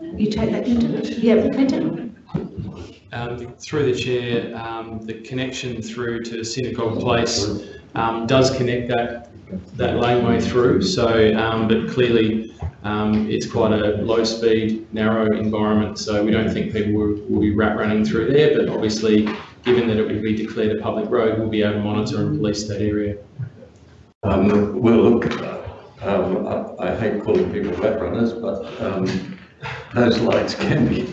you take that into, it? yeah, Clinton? Um, through the chair, um, the connection through to Synagogue Place um, does connect that that laneway through. So, um, but clearly, um, it's quite a low-speed, narrow environment. So we don't think people will, will be rat running through there. But obviously, given that it would be declared a public road, we'll be able to monitor and police that area. Um, well, look, um, I, I hate calling people rat runners, but um, those lights can be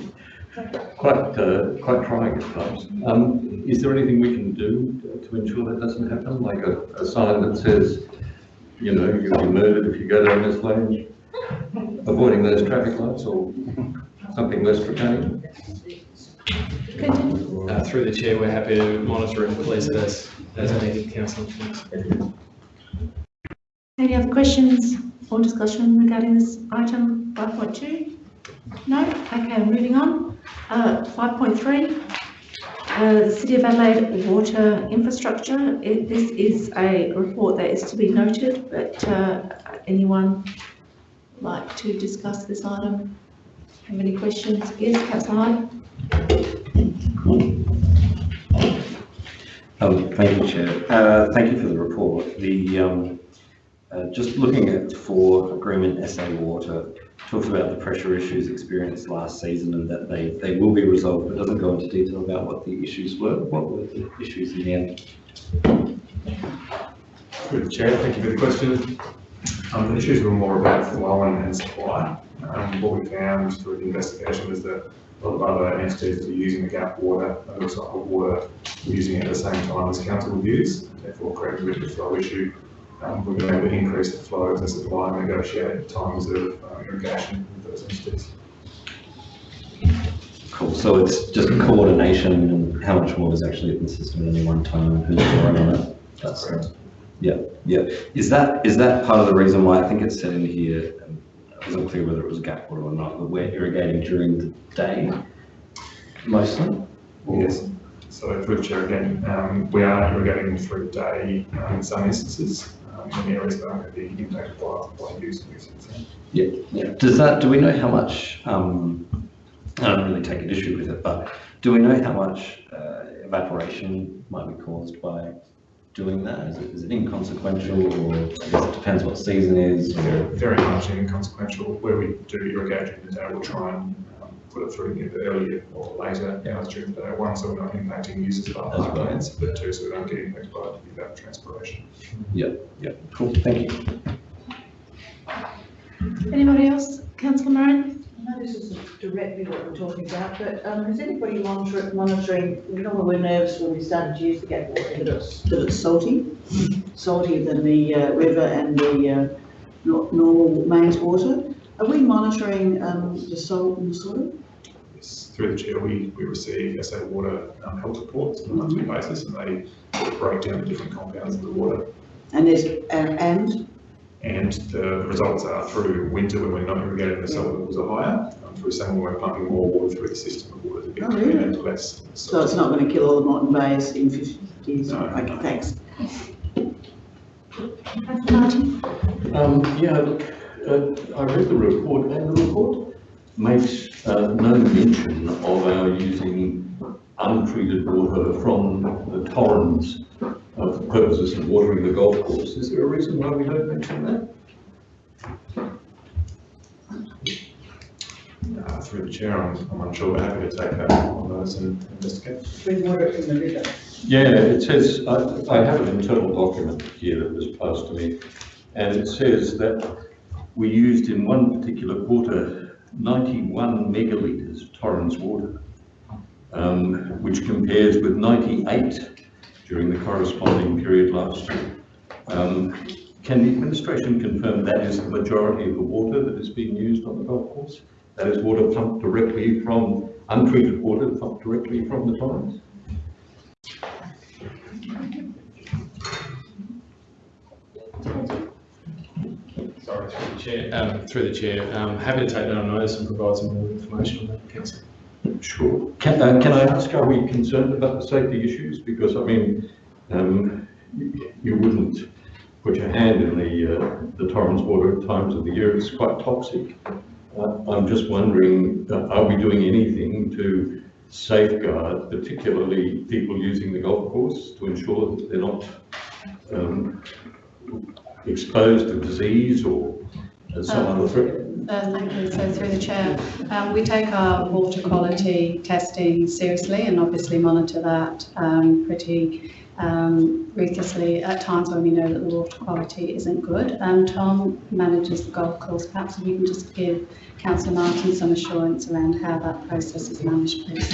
quite uh, quite trying at times. Um, is there anything we can do to ensure that doesn't happen? Like a, a sign that says, you know, you'll be murdered if you go down this lane, avoiding those traffic lights, or something less draconian? Clinton? Uh, through the chair, we're happy to monitor and police it as, as needed, councillor. Thanks. Any other questions or discussion regarding this item five point two? No? Okay, moving on. Uh, five point three, uh, the City of Adelaide water infrastructure. It, this is a report that is to be noted, but, uh, anyone like to discuss this item? Have any questions? Yes, councillor Hyde? Um, Thank you, Chair. Uh, Thank you for the report. The, um, uh, just looking at for agreement SA Water, talks about the pressure issues experienced last season and that they, they will be resolved, but doesn't go into detail about what the issues were. What were the issues in the end? The chair, thank you for the question. Um, the issues were more about flow and supply. Um, what we found through the investigation was that a lot of other entities were using the gap water, recycled water, were using it at the same time as council would use, therefore creating a bit of a flow issue. Um, we've been able to increase the flow of the supply and negotiate times of uh, irrigation with those entities. Cool, so it's just coordination and how much water is actually in the system at any one time, and who's drawing on it? That's Correct. Yeah, yeah. Is that, is that part of the reason why, I think it's said in here, um, I wasn't clear whether it was gap water or not, but we're irrigating during the day mostly? Yes. So through again, um, we are irrigating through the day um, in some instances, in areas that are going to be impacted by, by use. Yeah, yeah. Does that, do we know how much, um, I don't really take an issue with it, but do we know how much uh, evaporation might be caused by doing that? Is it, is it inconsequential or it depends what season is or? Very much inconsequential. Where we do day, we'll try and put it through either earlier or later hours during the day. One, so we're not impacting users of our That's right. but two, so we don't get impacted by the evapotranspiration. Yeah, yeah, cool, thank you. Anybody else? Councillor Moran? I know this isn't directly what we're talking about, but um, is anybody monitor- monitoring, you know, we're nervous when we started to use the gap water, that it's, that it's salty? Saltier than the uh, river and the uh, normal mains water? Are we monitoring um, the salt in the soil? Yes, Through the chair, we, we receive SA Water um, health reports on a monthly basis and they sort of break down the different compounds in the water. And there's, and- and, And the results are through winter when we're not irrigating, the salt levels are higher. Um, Through summer, we're pumping more water through the system, the water's a bit Oh, really? and less. so it's not going to kill all the Moreton Bays in 50 years? No. Okay, thanks. Councillor Martin? Um, yeah, look, uh, I read the report and the report makes uh, no mention of our using untreated water from the Torrens uh, for purposes of watering the golf course. Is there a reason why we don't mention that? Uh, Through the chair, I'm, I'm unsure, we're happy to take that on those and investigate. We water it from the river. Yeah, it says, I, I have an internal document here that was passed to me, and it says that we used in one particular quarter ninety-one megalitres Torrens water, um, which compares with ninety-eight during the corresponding period last year. Um, can the administration confirm that is the majority of the water that is being used on the golf course? That is water pumped directly from, untreated water pumped directly from the Torrens? Sorry, through the chair, um, through the chair, um, happy to take that on notice and provide some more information on that, councillor. Sure. Can, uh, can I ask, are we concerned about the safety issues? Because, I mean, um, you, wouldn't put your hand in the, uh, the Torrens water at times of the year, it's quite toxic. Uh, I'm just wondering, uh, are we doing anything to safeguard particularly people using the golf course to ensure that they're not um, exposed to disease or some other threat? Uh, Thank you. So through the chair, um, we take our water quality testing seriously and obviously monitor that um, pretty um, ruthlessly at times when we know that the water quality isn't good. And Tom manages the golf course. Perhaps if you can just give councillor Martin some assurance around how that process is managed, please.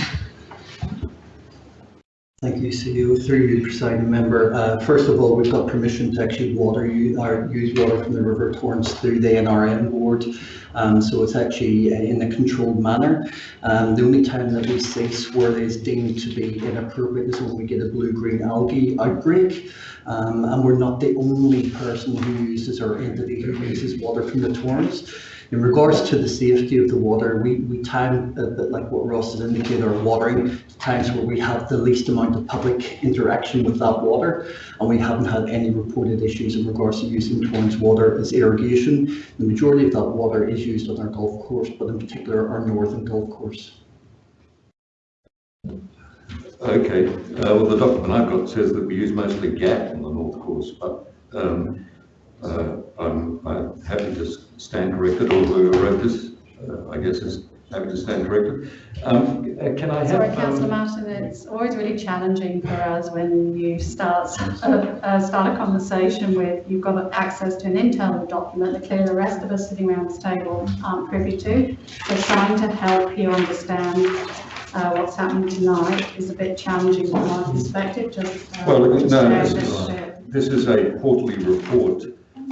Thank you, CEO. Through you, presiding member. Uh, First of all, we've got permission to actually water, u- or use water from the River Torrens through the NRM board. Um, So it's actually uh, in a controlled manner. Um, The only time that we where it is deemed to be inappropriate is when we get a blue-green algae outbreak. Um, And we're not the only person who uses or entity who uses water from the Torrens. In regards to the safety of the water, we, we time, a bit like what Ross has indicated, our watering, times where we have the least amount of public interaction with that water, and we haven't had any reported issues in regards to using Torrens water as irrigation. The majority of that water is used on our golf course, but in particular our northern golf course. Okay, uh, well, the document I've got says that we use mostly GAP on the North Course, but um, uh, I'm, I'm happy to stand corrected, or whoever wrote this, uh, I guess is happy to stand corrected. Um, uh, Can I have? Sorry, um, councillor Martin, it's always really challenging for us when you start, uh, start a conversation with, you've got access to an internal document that clearly the rest of us sitting around this table aren't privy to. So trying to help you understand uh, what's happening tonight is a bit challenging from my perspective, just. uh, Well, no, this is- bit. This is a quarterly report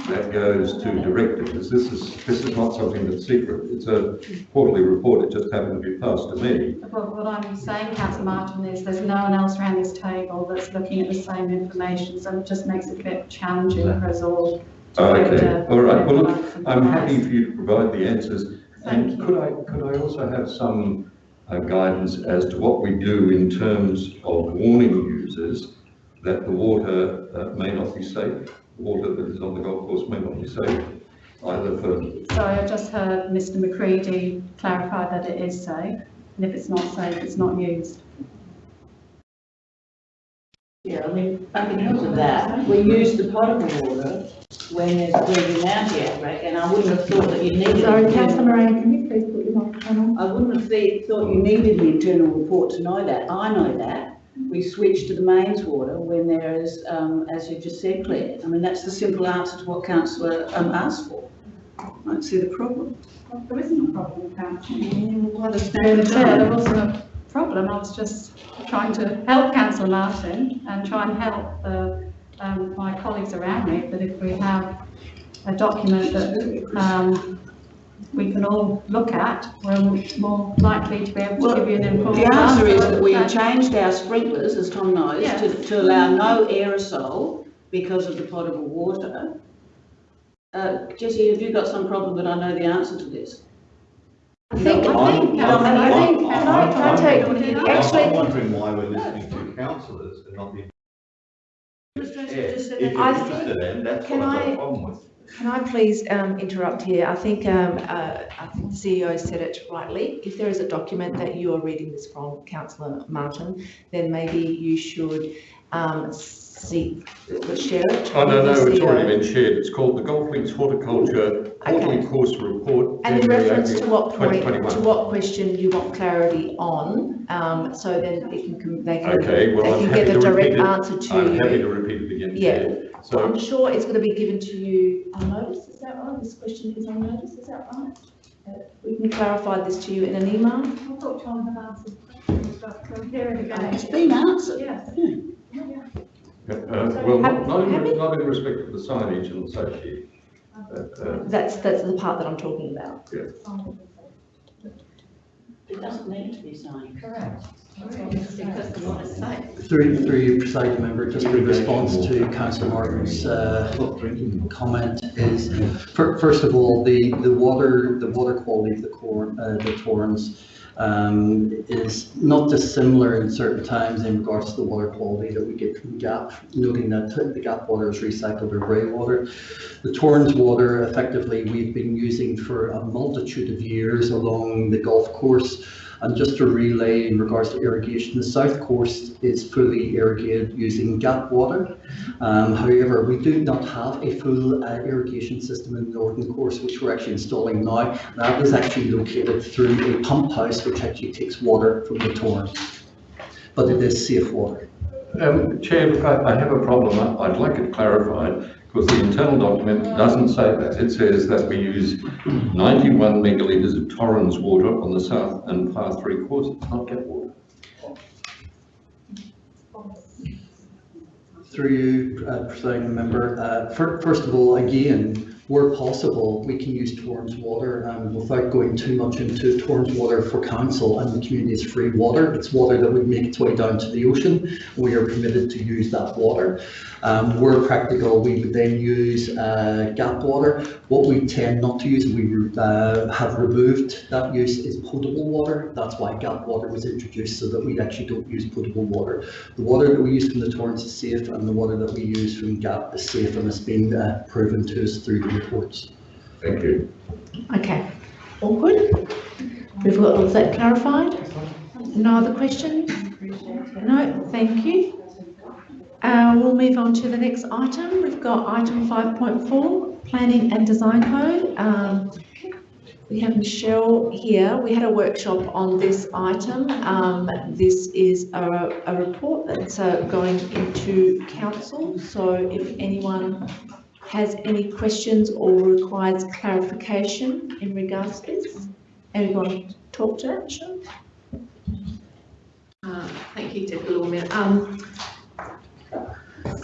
that goes to directors. This is, this is not something that's secret. It's a quarterly report. It just happened to be passed to me. But what I'm saying, councillor Martin, is there's no one else around this table that's looking at the same information, so it just makes it a bit challenging for us all. to Oh, Okay, all right. Well, look, I'm happy for you to provide the answers. Thank And you. could I, could I also have some uh, guidance as to what we do in terms of warning users that the water uh, may not be safe? Water that is on the golf course may not be safe, either for Sorry, I just heard Mr McCready clarify that it is safe, and if it's not safe, it's not used. Yeah, I mean, back in terms of that, we use the potable water when there's a breathing out outbreak, and I wouldn't have thought that you needed. Sorry, councillor Moran, can you please put your microphone on? I wouldn't have thought you needed the internal report to know that. I know that. We switch to the mains water when there is, um, as you just said, Claire. I mean, that's the simple answer to what councillor, um, asked for. I don't see the problem. Well, There isn't a problem, councillor. Well, the Through the chair, there wasn't a problem, I was just trying to help councillor Martin and try and help the, um, my colleagues around me, that if we have a document that, um, we can all look at, we're more likely to be able to Well, give you an informed The answer is that we answer. changed our sprinklers, as Tom knows, Yeah. to, to allow no aerosol because of the potable water. Uh, Jessie, have you got some problem that I know the answer to this? I think, I I'm- think, I'm- I think, I'm- can I, can I take, I'm- I'm actually, wondering why we're listening to councillors and not the. Yeah, If you're I interested in, that's what I've got I- a problem with. Can I please um, interrupt here? I think, um, uh, I think the CEO said it rightly. If there is a document that you are reading this from, councillor Martin, then maybe you should um, see, share it. Oh, no, no, the it's already been shared. It's called the Golf Links Horticulture Quarterly Okay. Course Report. And in reference to what point, 2021. to what question you want clarity on, um, so then it can, they can, Okay, they well, I'm can get a direct answer to I'm happy to repeat it again. Yeah. Chair. So So, I'm sure it's going to be given to you on notice, is that right? This question is on notice, is that right? Uh, We can clarify this to you in an email? I thought John had answered questions, but we'll hear it It's again. been answered. Yes. uh, well, not, not in, not in respect of the signage and safety. uh, That's, that's the part that I'm talking about. It doesn't need to be signed. Correct. Because the water's safe. Through, through you, presiding member, just in response to councillor Martin's uh, comment is, fir- first of all, the, the water, the water quality of the cor, uh, the Torrens, um, is not dissimilar in certain times in regards to the water quality that we get from GAP, noting that the GAP water is recycled or grey water. The Torrens water, effectively, we've been using for a multitude of years along the golf course. And just to relay in regards to irrigation, the south course is fully irrigated using GAP water. Um, however, we do not have a full uh, irrigation system in the northern course, which we're actually installing now. That is actually located through a pump house, which actually takes water from the Torrens. But it is safe water. Um, Chair, I, I have a problem. I'd like it clarified because the internal document doesn't say that. It says that we use 91 megalitres of Torrens water on the south and far three quarters, not GAP water. Through you, uh, presiding member, uh, fir- first of all, again, where possible, we can use Torrens water um, without going too much into Torrens water for council and the community's free water. It's water that would make its way down to the ocean. We are permitted to use that water. Um, where practical, we would then use uh, GAP water. What we tend not to use, and we uh, have removed that use is potable water. That's why GAP water was introduced so that we actually don't use potable water. The water that we use from the Torrens is safe and the water that we use from GAP is safe and it's been uh, proven to us through the reports. Thank you. Okay, all good? We've got all that clarified? No other questions? No, thank you. Uh, we'll move on to the next item. We've got item five point four, planning and design code. Um, we have Michelle here. We had a workshop on this item. Um, this is a, a report that's uh, going into council. So if anyone has any questions or requires clarification in regards to this, anyone talk to that, Michelle? Uh, Thank you, Deputy Lord Mayor. Um,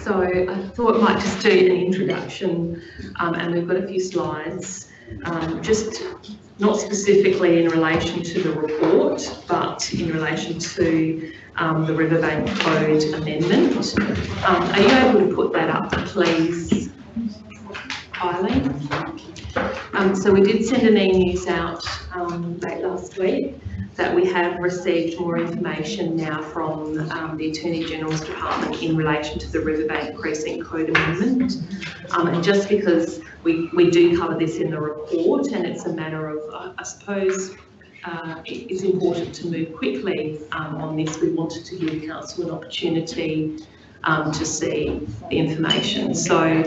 so I thought I might just do an introduction, um, and we've got a few slides, um, just not specifically in relation to the report, but in relation to um, the Riverbank Code amendment. Um, are you able to put that up, please, Eileen? Um, so we did send an e-news out um, late last week that we have received more information now from um, the Attorney General's Department in relation to the Riverbank Precinct Code Amendment. Um, and just because we, we do cover this in the report and it's a matter of, uh, I suppose, uh, it- it's important to move quickly um, on this. We wanted to give council an opportunity um, to see the information. So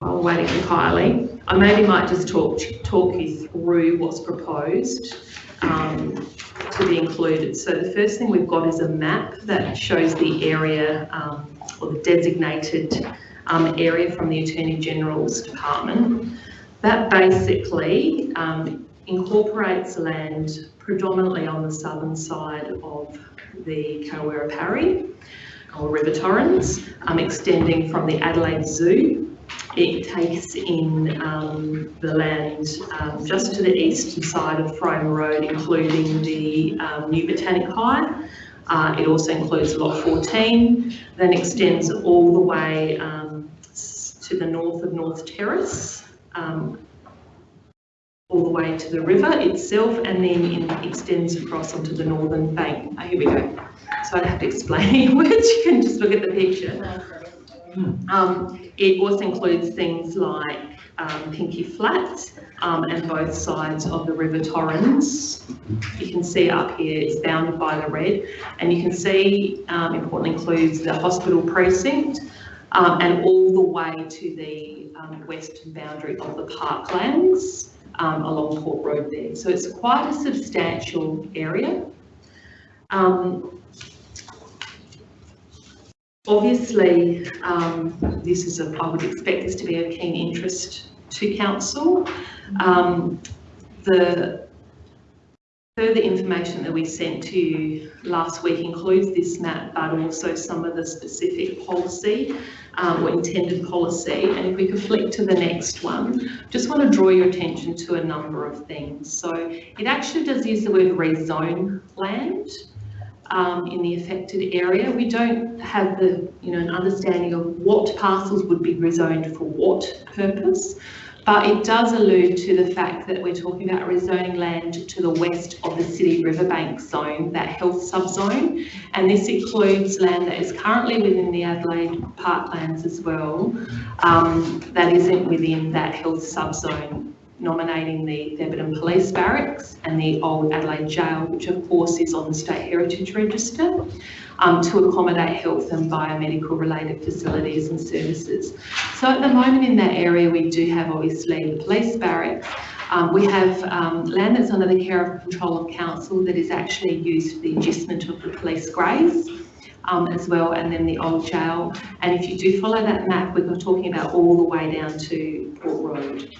while waiting for Kylie, I maybe might just talk, talk you through what's proposed um, to be included. So the first thing we've got is a map that shows the area um, or the designated um, area from the Attorney General's Department. That basically um, incorporates land predominantly on the southern side of the Karrawirra Parri or River Torrens, um, extending from the Adelaide Zoo it takes in um, the land um, just to the eastern side of Frome Road, including the um, new Botanic High. Uh, it also includes Lot 14, then extends all the way um, to the north of North Terrace, um, all the way to the river itself, and then in, extends across onto the northern bank. Oh, here we go. So I have to explain words, you can just look at the picture. Um, it also includes things like um, Pinky Flats um, and both sides of the River Torrens. You can see up here it's bounded by the red, and you can see um, importantly includes the hospital precinct um, and all the way to the um, western boundary of the parklands um, along Port Road there. So it's quite a substantial area. Obviously, um, this is a, I would expect this to be of keen interest to council. Um, the further information that we sent to you last week includes this map, but also some of the specific policy um, or intended policy. And if we could flick to the next one, just want to draw your attention to a number of things. So it actually does use the word rezone land um, in the affected area. We don't have the, you know, an understanding of what parcels would be rezoned for what purpose. but it does allude to the fact that we're talking about rezoning land to the west of the city riverbank zone, that health subzone, and this includes land that is currently within the Adelaide parklands as well, um, that isn't within that health subzone, nominating the Thebarton Police Barracks and the old Adelaide Jail, which of course is on the State Heritage Register um, to accommodate health and biomedical related facilities and services. So at the moment in that area, we do have obviously the police barracks. Um, we have um, land that's under the care of control of council that is actually used for the adjustment of the police graves. Um, as well, and then the old jail. And if you do follow that map, we're talking about all the way down to Port Road.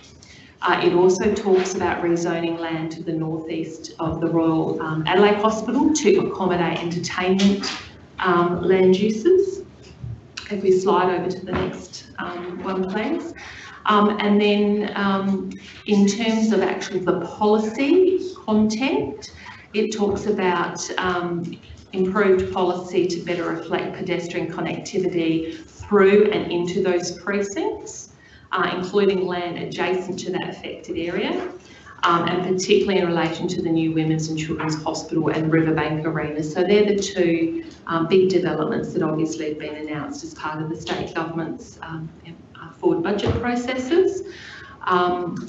Uh, it also talks about rezoning land to the northeast of the Royal um, Adelaide Hospital to accommodate entertainment um, land uses. If we slide over to the next um, one, please. Um, and then um, in terms of actually the policy content, it talks about um, improved policy to better reflect pedestrian connectivity through and into those precincts, uh, including land adjacent to that affected area um, and particularly in relation to the new Women's and Children's Hospital and Riverbank Arena. So they're the two um, big developments that obviously have been announced as part of the state government's um, uh, forward budget processes. Um,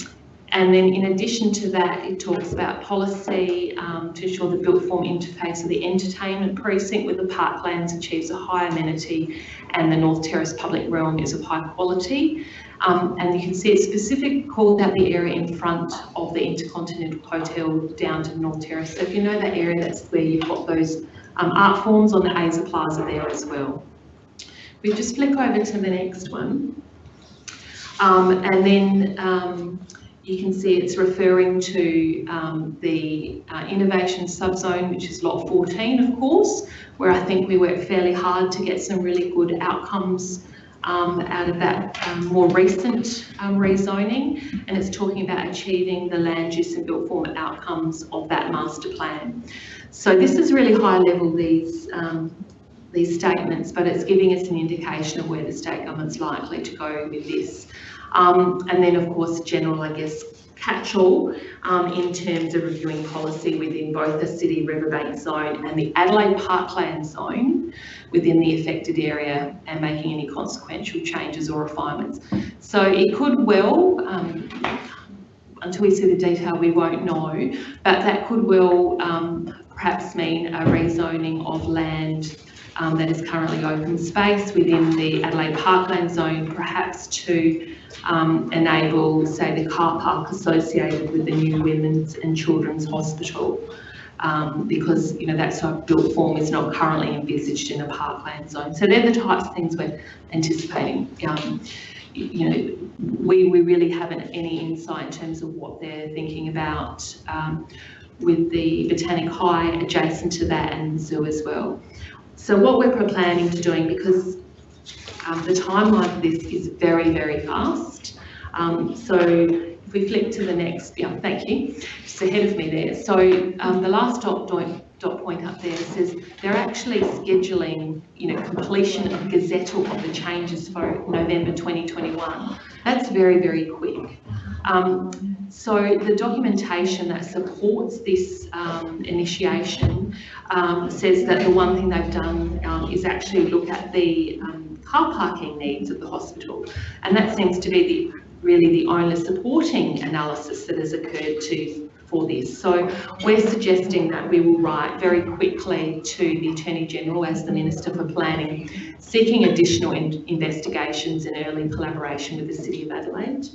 and then in addition to that, it talks about policy um, to ensure the built form interface of the entertainment precinct with the parklands achieves a high amenity and the North Terrace public realm is of high quality. Um, and you can see it's specific called out the area in front of the Intercontinental Hotel down to North Terrace. So if you know that area, that's where you've got those um, art forms on the Aza Plaza there as well. We just flick over to the next one. Um, and then um, you can see it's referring to um, the uh, innovation subzone, which is lot 14, of course, where I think we worked fairly hard to get some really good outcomes um, out of that um, more recent um, rezoning, and it's talking about achieving the land use and built form outcomes of that master plan. So this is really high level, these, um, these statements, but it's giving us an indication of where the state government's likely to go with this. Um, and then of course, general, I guess, catch-all um, in terms of reviewing policy within both the city riverbank zone and the Adelaide Parkland zone within the affected area and making any consequential changes or refinements. So it could well, um, until we see the detail, we won't know, but that could well um, perhaps mean a rezoning of land um, that is currently open space within the Adelaide Parkland zone, perhaps to um, enable, say, the car park associated with the new Women's and Children's Hospital. Um, because you know that sort of built form is not currently envisaged in a parkland zone. So they're the types of things we're anticipating. Um, you know, we, we really haven't any insight in terms of what they're thinking about um, with the Botanic High adjacent to that and the zoo as well. So what we're planning to doing, because um, the timeline for this is very, very fast. Um, so if we flip to the next, yeah, thank you, just ahead of me there. So um, the last dot, dot point up there says they're actually scheduling, you know, completion of gazettal of the changes for November 2021. That's very, very quick. Um, so the documentation that supports this um, initiation um, says that the one thing they've done um, is actually look at the um, car parking needs of the hospital. And that seems to be the really the only supporting analysis that has occurred to for this. So we're suggesting that we will write very quickly to the Attorney General as the Minister for Planning, seeking additional in investigations and early collaboration with the City of Adelaide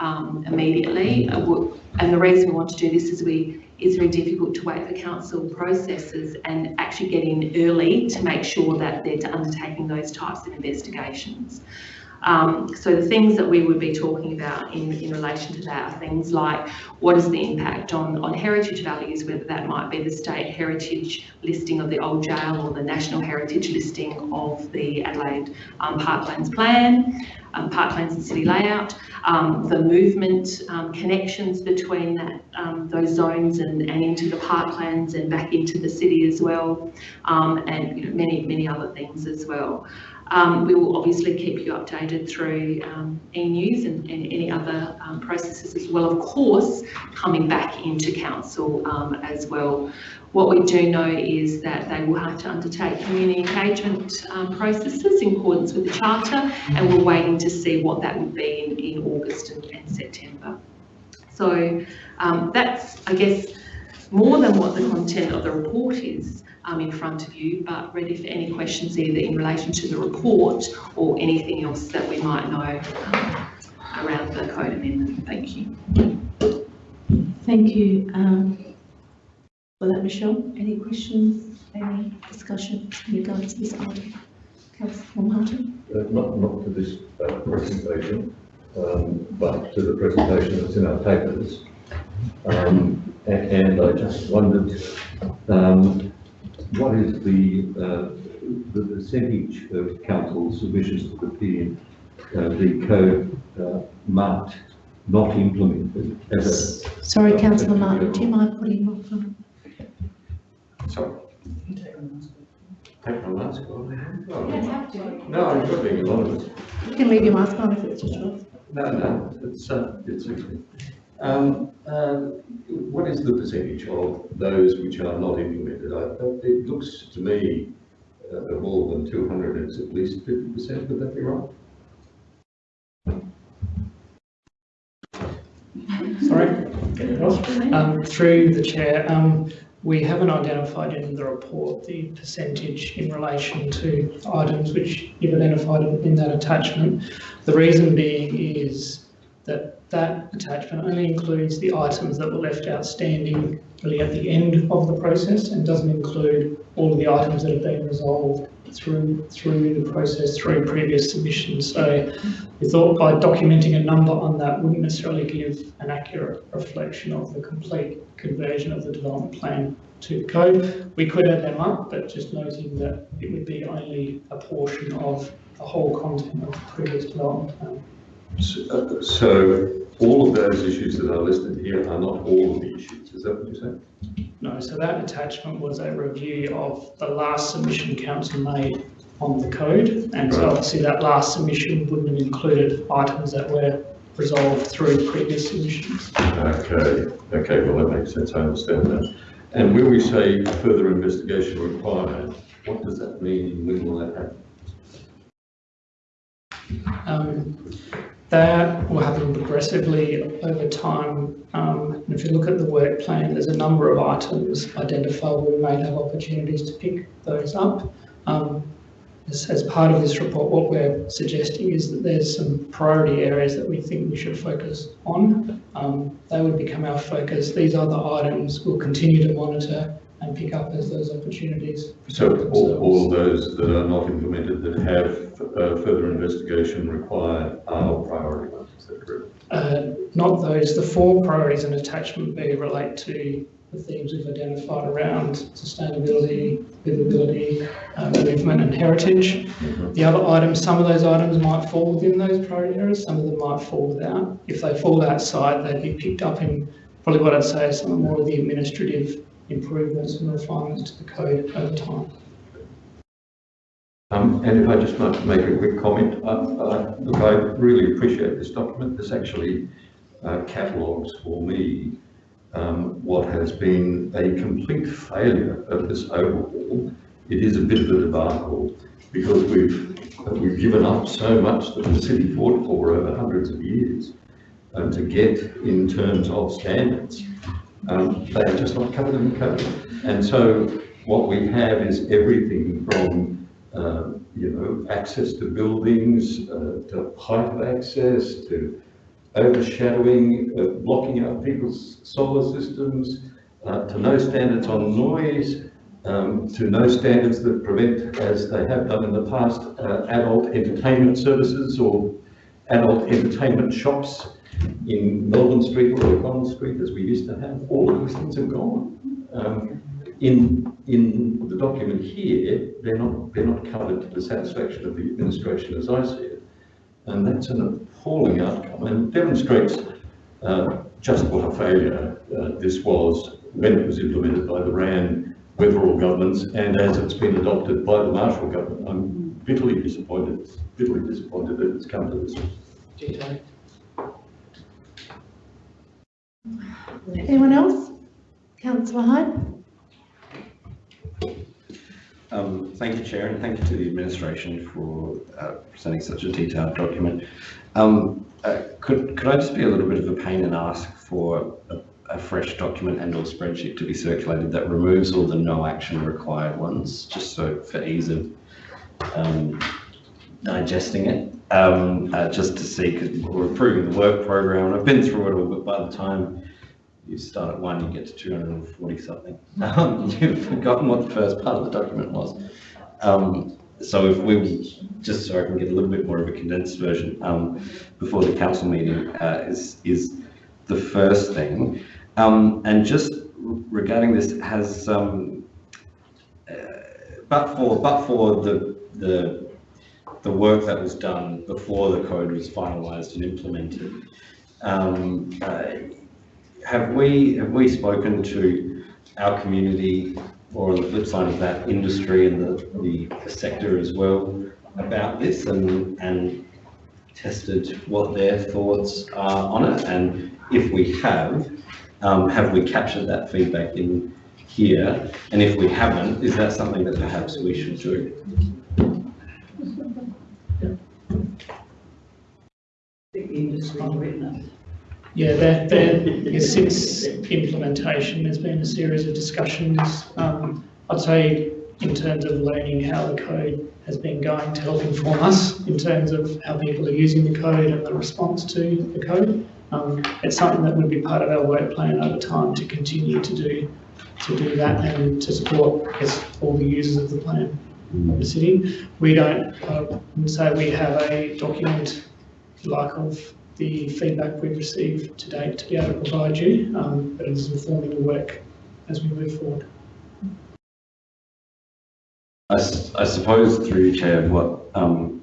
um, immediately. Uh, and the reason we want to do this is we it's very difficult to wait for council processes and actually get in early to make sure that they're undertaking those types of investigations. Um, so the things that we would be talking about in, in relation to that are things like what is the impact on, on heritage values, whether that might be the state heritage listing of the old jail or the national heritage listing of the Adelaide um, Parklands Plan, um, Parklands and City Layout, um, the movement um, connections between that, um, those zones and, and into the parklands and back into the city as well, and you know, many, many other things as well. Um, we will obviously keep you updated through um, e-news and, and any other um, processes as well. Of course, coming back into council um, as well. What we do know is that they will have to undertake community engagement um, processes in accordance with the charter, and we're waiting to see what that would be in, in August and, and September. So um, that's, I guess, more than what the content of the report is um, in front of you, but ready for any questions either in relation to the report or anything else that we might know um, around the code amendment. Thank you. Thank you um, for that, Michelle. Any questions, any discussion in regards to this item? Councillor Martin? Uh, Not, not to this uh, presentation, um, but to the presentation that's in our papers. Um, And I just wondered, um, what is the, uh, the percentage of council submissions to the P, uh, the code uh, marked not implemented as a Sorry, councillor Martin, do you mind putting your off on? Sorry. Take my mask off. have to. No, I'm not being anonymous. You can leave your mask on if it's just yours. No, no, it's, uh, it's okay. Um, uh, what is the percentage of those which are not implemented? I, it looks to me, uh, of more than two hundred, it's at least fifty percent, would that be right? Sorry, um, through the chair, um, we haven't identified in the report the percentage in relation to items which you've identified in that attachment. The reason being is that attachment only includes the items that were left outstanding really at the end of the process and doesn't include all of the items that have been resolved through through the process through previous submissions. So we thought by documenting a number on that wouldn't necessarily give an accurate reflection of the complete conversion of the development plan to code. We could add them up, but just noting that it would be only a portion of the whole content of the previous development plan. So, uh, So all of those issues that are listed here are not all of the issues, is that what you're saying? No, so that attachment was a review of the last submission council made on the code. And so obviously that last submission wouldn't have included items that were resolved through previous submissions. Okay, okay, well, that makes sense, I understand that. And when we say further investigation required, what does that mean, when will that happen? Um, That will happen progressively over time. Um, and If you look at the work plan, there's a number of items identified we may have opportunities to pick those up. Um, As, as part of this report, what we're suggesting is that there's some priority areas that we think we should focus on. Um, They would become our focus. These other items we'll continue to monitor and pick up as those opportunities. So all, all those that are not implemented that have uh, further investigation required are priority ones, is that correct? Uh, Not those, the four priorities in attachment B relate to the themes we've identified around sustainability, livability, uh, movement and heritage. The other items, some of those items might fall within those priority areas, some of them might fall without. If they fall outside, they'd be picked up in probably what I'd say is some of more of the administrative improvements and refinements to the code over time. Um, and if I just might make a quick comment, uh, uh, look, I really appreciate this document. This actually uh, catalogues for me um, what has been a complete failure of this overhaul. It is a bit of a debacle because we've we've given up so much that the city fought for over hundreds of years um, to get in terms of standards. Um, they are just not covered in code. And so what we have is everything from uh, you know, access to buildings, uh, to height of access, to overshadowing, uh, blocking out people's solar systems, uh, to no standards on noise, um, to no standards that prevent, as they have done in the past, uh, adult entertainment services or adult entertainment shops in Melbourne Street or Collins Street, as we used to have. All of those things have gone. Um, in, in the document here, they're not, they're not covered to the satisfaction of the administration as I see it. And that's an appalling outcome and demonstrates uh, just what a failure uh, this was when it was implemented by the Rann Weatherill governments and as it's been adopted by the Marshall government. I'm bitterly disappointed, bitterly disappointed that it's come to this. Anyone else? Councillor Hyde? Um, Thank you, Chair, and thank you to the administration for uh, presenting such a detailed document. Um, uh, Could, could I just be a little bit of a pain and ask for a, a fresh document and or spreadsheet to be circulated that removes all the no action required ones, just so for ease of um, digesting it, um, uh, just to see, because we're approving the work program, and I've been through it all, but by the time you start at one, you get to two hundred and forty something. Um, You've forgotten what the first part of the document was. Um, so if we, just so I can get a little bit more of a condensed version, um, before the council meeting, uh, is, is the first thing. Um, and just regarding this, has, um, uh, but for, but for the, the, the work that was done before the code was finalised and implemented, um, uh, have we, have we spoken to our community or on the flip side of that, industry and the, the sector as well about this and, and tested what their thoughts are on it? And if we have, um, have we captured that feedback in here? And if we haven't, is that something that perhaps we should do? Written it. Yeah, there, there, since implementation, there's been a series of discussions. Um, I'd say in terms of learning how the code has been going to help inform us in terms of how people are using the code and the response to the code. Um, it's something that would be part of our work plan over time to continue to do, to do that and to support, guess, all the users of the plan of the city. We don't, wouldn't say we have a document like of the feedback we've received to date to be able to provide you, um, but it is informing the work as we move forward. I suppose through Chair, what, um,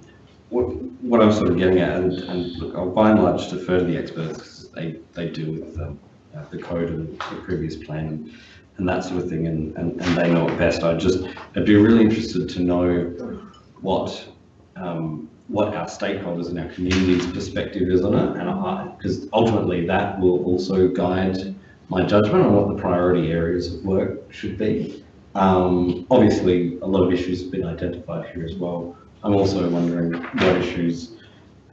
what, what I'm sort of getting at, and, and look, I'll by and large defer to the experts, because they, they deal with, um, uh, the code and the previous plan and, and that sort of thing, and, and, and they know it best. I'd just, I'd be really interested to know what, um, what our stakeholders and our community's perspective is on it, and because ultimately that will also guide my judgment on what the priority areas of work should be. Um, obviously, a lot of issues have been identified here as well. I'm also wondering what issues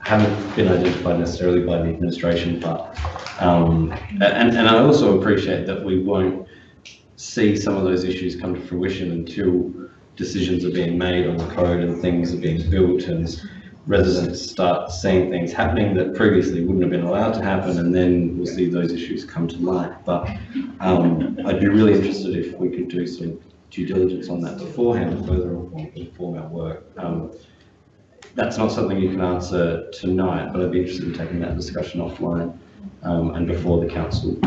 haven't been identified necessarily by the administration, but, um, and, and I also appreciate that we won't see some of those issues come to fruition until decisions are being made on the code and things are being built and residents start seeing things happening that previously wouldn't have been allowed to happen, and then we'll see those issues come to light. But um, I'd be really interested if we could do some due diligence on that beforehand further inform our work. Um, That's not something you can answer tonight, but I'd be interested in taking that discussion offline um, and before the council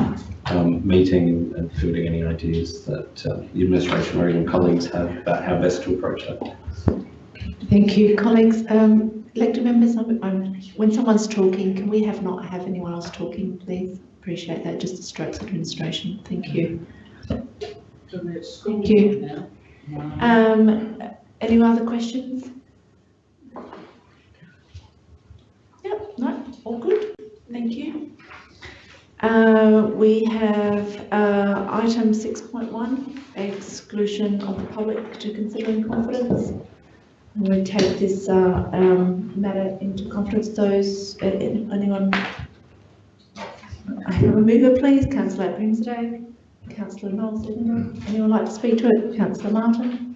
um, meeting and fielding any ideas that uh, the administration or even colleagues have about how best to approach that. Thank you, colleagues. Um, elected members, I'm, I'm, when someone's talking, can we have not have anyone else talking, please? Appreciate that, just distracts administration. Thank you. Thank you. Um, any other questions? Yep, no, all good. Thank you. Uh, we have, uh, item six point one, exclusion of the public to consider in confidence. I'm take this uh, um, matter into confidence. Those, uh, anyone? I have a mover, please. Councillor Grimsday, Councillor Knowles, anyone like to speak to it? Councillor Martin?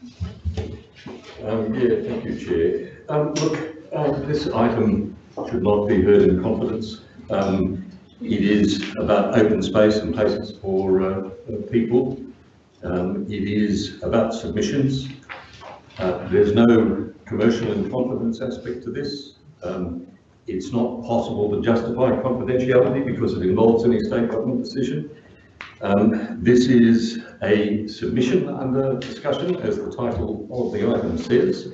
Um, yeah, thank you, Chair. Um, look, um, this item should not be heard in confidence. Um, it is about open space and places for, uh, people. Um, it is about submissions. Uh, there's no commercial and confidence aspect to this. Um, it's not possible to justify confidentiality because it involves any state government decision. Um, this is a submission under discussion, as the title of the item says.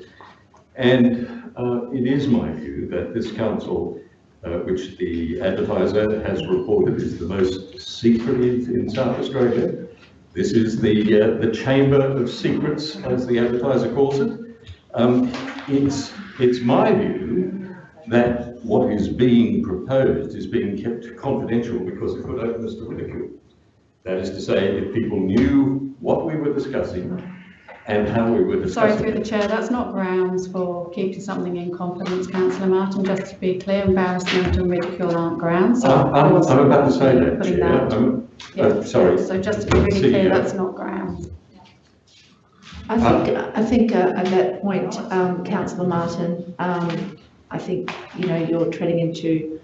And uh, it is my view that this council, uh, which the advertiser has reported is the most secretive in South Australia, This is the, uh, the chamber of secrets, as the advertiser calls it. Um, it's, it's my view that what is being proposed is being kept confidential because it could open us to ridicule. That is to say, if people knew what we were discussing and how we were discussing. Sorry, through the chair, that's not grounds for keeping something in confidence, councillor Martin, just to be clear, embarrassment and ridicule aren't grounds. so I'm, I'm I'm about to say that, Chair. that- I'm- yeah, uh, sorry. So just to be really clear, that's not grounds. I think, I think uh, at that point, um, councillor Martin, um, I think, you know, you're treading into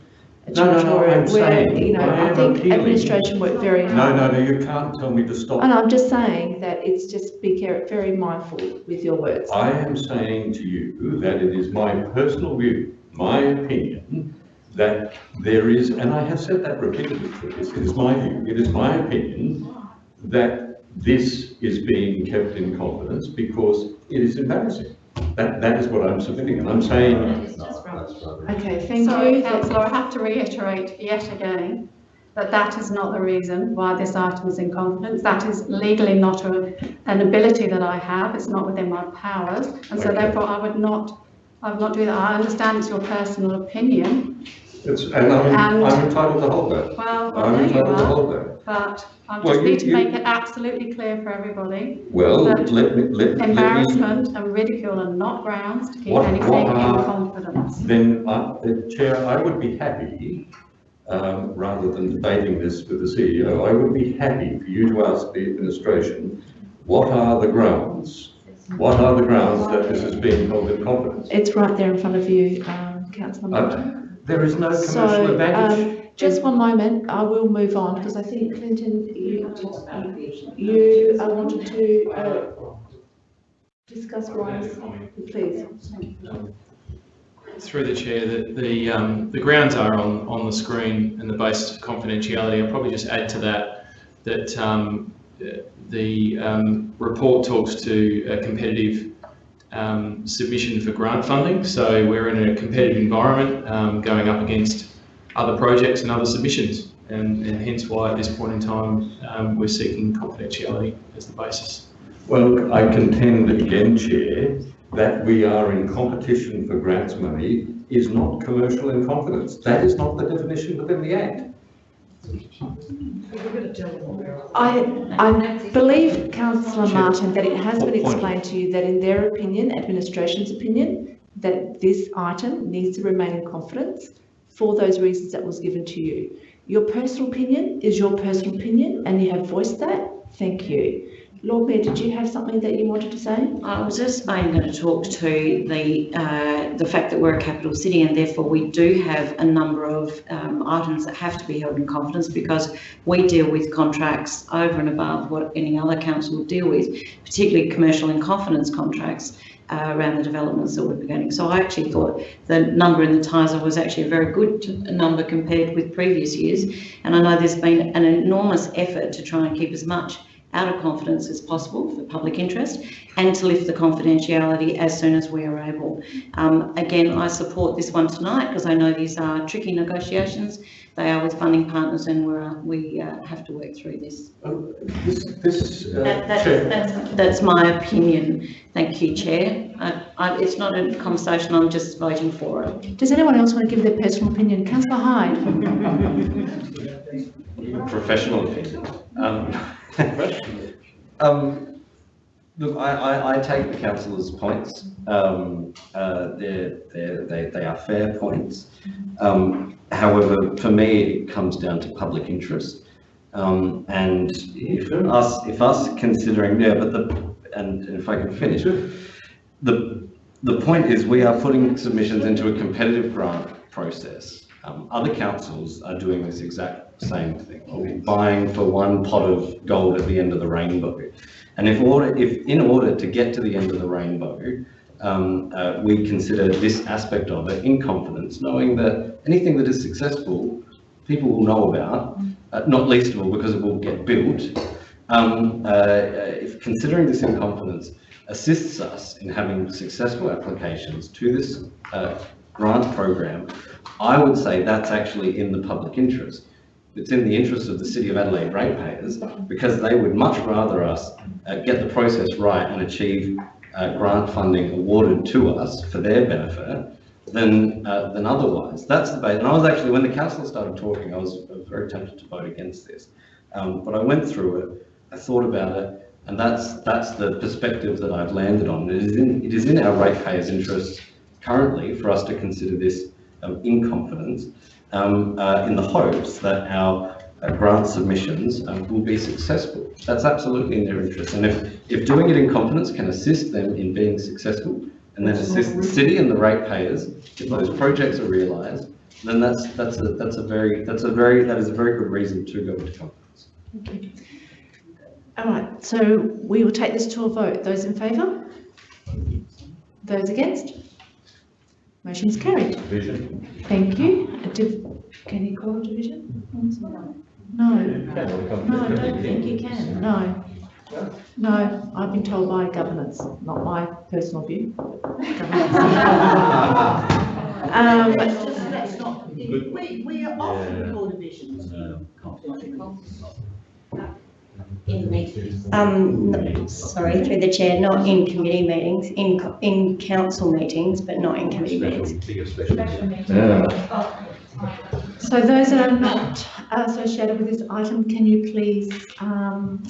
a No, no, no, territory I'm where, saying you know, I I am think appealing. administration work very No, hard. no, no, you can't tell me to stop. And I'm just saying that it's just be care- very mindful with your words. I am saying to you that it is my personal view, my opinion, that there is, and I have said that repeatedly, Chris, it is my view, it is my opinion that this is being kept in confidence because it is embarrassing. That, that is what I'm submitting, and I'm saying, Okay, thank Sorry, you. councillor, I have to reiterate yet again that that is not the reason why this item is in confidence. That is legally not a, an ability that I have, it's not within my powers, and so Okay. therefore I would not, I would not do that. I understand it's your personal opinion, it's, and I'm, And- I'm entitled to hold that. well, I I'm entitled to hold that. But I Well, just you- need to you- make it absolutely clear for everybody. Well, let me, let, let me, Embarrassment and ridicule are not grounds to keep What- anything what in confidence. then, uh, uh, Chair, I would be happy, um, rather than debating this with the CEO, I would be happy for you to ask the administration, what are the grounds? What are the grounds that this is being held in confidence? It's right there in front of you, um, councillor Martin. Uh, There is no commercial So, advantage. um, just one moment, I will move on, because I think Clinton, you, you uh, wanted to, uh, discuss please. Through the chair, that the, um, the grounds are on, on the screen and the basis of confidentiality. I'll probably just add to that, that, um, the, um, report talks to a competitive, um, submission for grant funding. So we're in a competitive environment, um, going up against other projects and other submissions. And, and hence why at this point in time, um, we're seeking confidentiality as the basis. Well, I contend again, Chair, that we are in competition for grants money is not commercial in confidence. That is not the definition within the Act. I, I believe, councillor Martin, that it has been explained to you that in their opinion, administration's opinion, that this item needs to remain in confidence for those reasons that was given to you. Your personal opinion is your personal opinion, and you have voiced that. Thank you. Lord Mayor, did you have something that you wanted to say? I was just I'm going to talk to the, uh, the fact that we're a capital city and therefore we do have a number of um, items that have to be held in confidence because we deal with contracts over and above what any other council would deal with, particularly commercial and confidence contracts uh, around the developments that we're beginning. So I actually thought the number in the TISA was actually a very good number compared with previous years. And I know there's been an enormous effort to try and keep as much out of confidence as possible for public interest and to lift the confidentiality as soon as we are able. Um, again, I support this one tonight because I know these are tricky negotiations. They are with funding partners and we're, we uh, have to work through this. Oh, This, this, uh, That, that's, Chair, that's, that's my opinion. Thank you, Chair. I, I, it's not a conversation, I'm just voting for it. Does anyone else want to give their personal opinion? Councillor Hyde? Professional opinion. Um, um, look, I, I, I take the councillor's points. Um, uh, they're, they're, they, they are fair points. Um, however, for me, it comes down to public interest. Um, and if us, if us considering, yeah, but the, and if I can finish, the, the point is we are putting submissions into a competitive grant process. Um, other councils are doing this exact same thing, or buying for one pot of gold at the end of the rainbow. And if order, if in order to get to the end of the rainbow, um, uh, we consider this aspect of it in confidence, knowing that anything that is successful, people will know about, uh, not least of all because it will get built. Um, uh, if considering this in confidence assists us in having successful applications to this uh, grant program, I would say that's actually in the public interest. It's in the interest of the City of Adelaide ratepayers because they would much rather us uh, get the process right and achieve uh, grant funding awarded to us for their benefit than, uh, than otherwise. That's the base. And I was actually, when the council started talking, I was was very tempted to vote against this. Um, but I went through it, I thought about it, and that's, that's the perspective that I've landed on. It is in, it is in our ratepayers' interest currently for us to consider this um, in confidence, um, uh, in the hopes that our uh, grant submissions um, will be successful. That's absolutely in their interest. And if, if doing it in confidence can assist them in being successful, and then assist the city and the ratepayers, if those projects are realised, then that's, that's a, that's a very, that's a very, that is a very good reason to go into confidence. Okay. All right, so we will take this to a vote. Those in favour? Those against? Motion's carried. Vision. Thank you. A div- Can you call a division? No, no, I don't think you can, no. No, I've been told by governance, not my personal view. Um, Let's just, let's not, we, we are often called divisions. In meetings. Um, no, sorry, through the chair, not in committee meetings, in, co- in council meetings, but not in committee meetings. Yeah. So those that are not associated with this item, can you please um,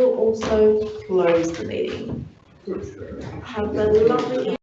We'll also close the meeting. Have a lovely